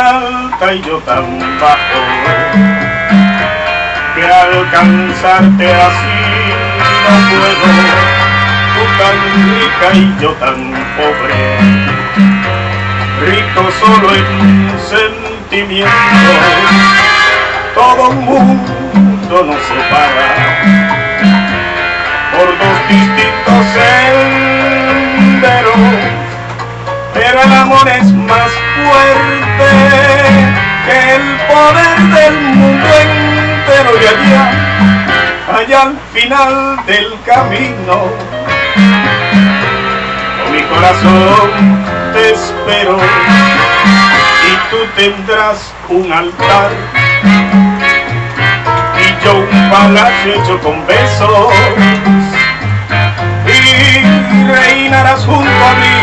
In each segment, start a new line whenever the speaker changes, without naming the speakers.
alta y yo tan bajo, que alcanzarte así no puedo, tú tan rica y yo tan pobre, rico solo en sentimientos, todo un mundo nos separa. Por dos distintos senderos, pero el amor es poder del mundo entero y allá, allá al final del camino, con mi corazón te espero y tú tendrás un altar y yo un palacio hecho con besos. Y reinarás junto a mí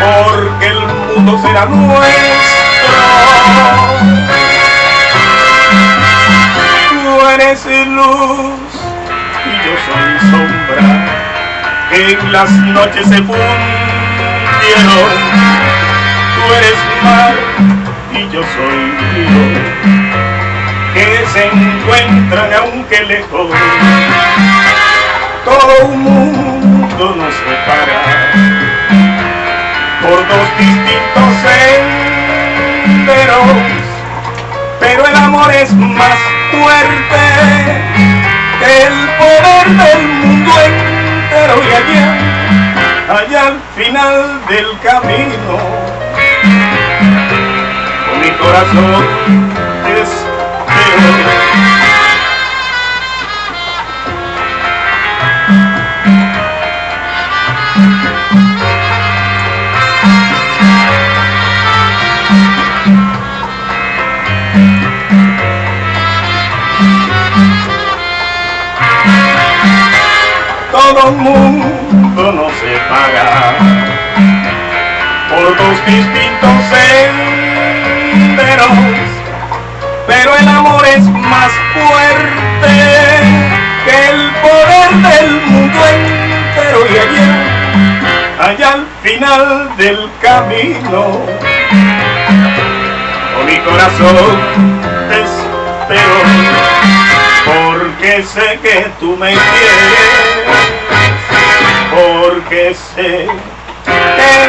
porque el mundo será nuestro tú eres luz y yo soy sombra. En las noches se fundieron. Tú eres mar y yo soy río que se encuentran aunque lejos. Todo un mundo nos separa. Por dos distintos senderos, pero el amor es más fuerte que el poder del mundo entero y allá, allá al final del camino, mi corazón te espero. Todo mundo nos separa por dos distintos senderos, pero el amor es más fuerte que el poder del mundo entero y allá, allá al final del camino, con mi corazón te espero porque sé que tú me quieres, porque sé que.